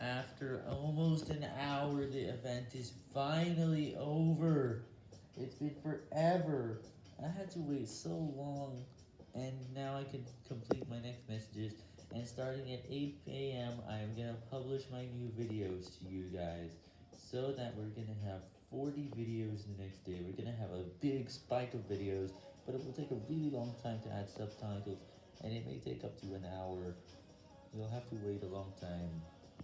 After almost an hour, the event is finally over. It's been forever. I had to wait so long, and now I can complete my next messages. And starting at 8 p.m., I am going to publish my new videos to you guys, so that we're going to have 40 videos the next day. We're going to have a big spike of videos, but it will take a really long time to add subtitles, and it may take up to an hour. You'll have to wait a long time.